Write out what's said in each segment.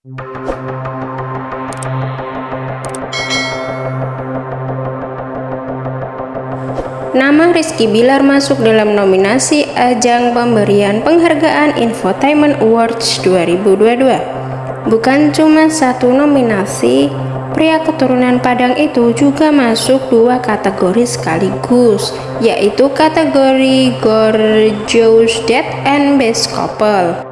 Nama Rizky Bilar masuk dalam nominasi ajang pemberian penghargaan Infotainment Awards 2022. Bukan cuma satu nominasi, pria keturunan Padang itu juga masuk dua kategori sekaligus, yaitu kategori Gorgeous Dad and Best Couple.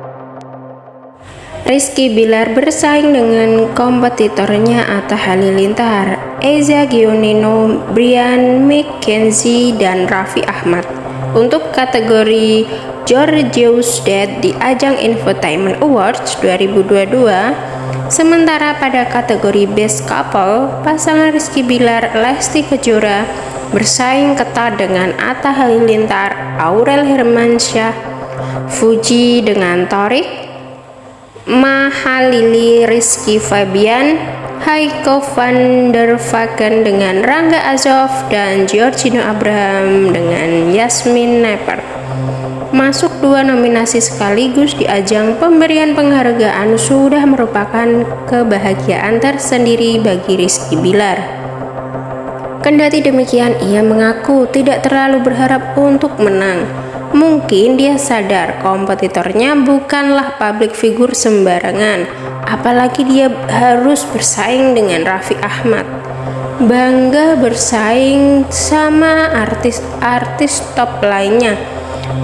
Rizky Bilar bersaing dengan kompetitornya Atta Halilintar, Eza Gionino, Brian McKenzie, dan Raffi Ahmad. Untuk kategori Georgious Dead di ajang Infotainment Awards 2022 sementara pada kategori Best Couple pasangan Rizky Bilar Lesti Kejora bersaing ketat dengan Atta Halilintar Aurel Hermansyah Fuji dengan Torik Mahalili Rizky Fabian, Heiko van der Vaken dengan Rangga Azov, dan Giorgino Abraham dengan Yasmin Neper. Masuk dua nominasi sekaligus di ajang pemberian penghargaan sudah merupakan kebahagiaan tersendiri bagi Rizky Bilar. Kendati demikian, ia mengaku tidak terlalu berharap untuk menang Mungkin dia sadar kompetitornya bukanlah public figure sembarangan, apalagi dia harus bersaing dengan Raffi Ahmad. Bangga bersaing sama artis-artis top lainnya.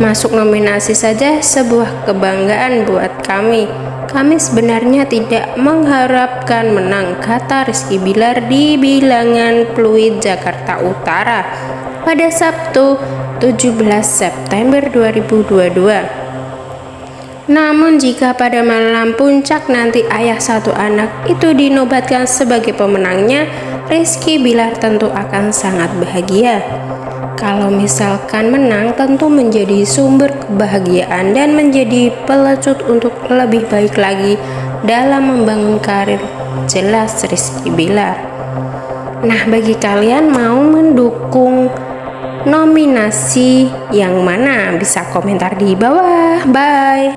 Masuk nominasi saja sebuah kebanggaan buat kami. Kami sebenarnya tidak mengharapkan menang, kata Rizky Bilar di bilangan Pluit Jakarta Utara pada Sabtu 17 September 2022. Namun jika pada malam puncak nanti ayah satu anak itu dinobatkan sebagai pemenangnya, Rizky Bilar tentu akan sangat bahagia. Kalau misalkan menang tentu menjadi sumber kebahagiaan dan menjadi pelecut untuk lebih baik lagi dalam membangun karir jelas Rizky Bilar. Nah bagi kalian mau mendukung nominasi yang mana? Bisa komentar di bawah. Bye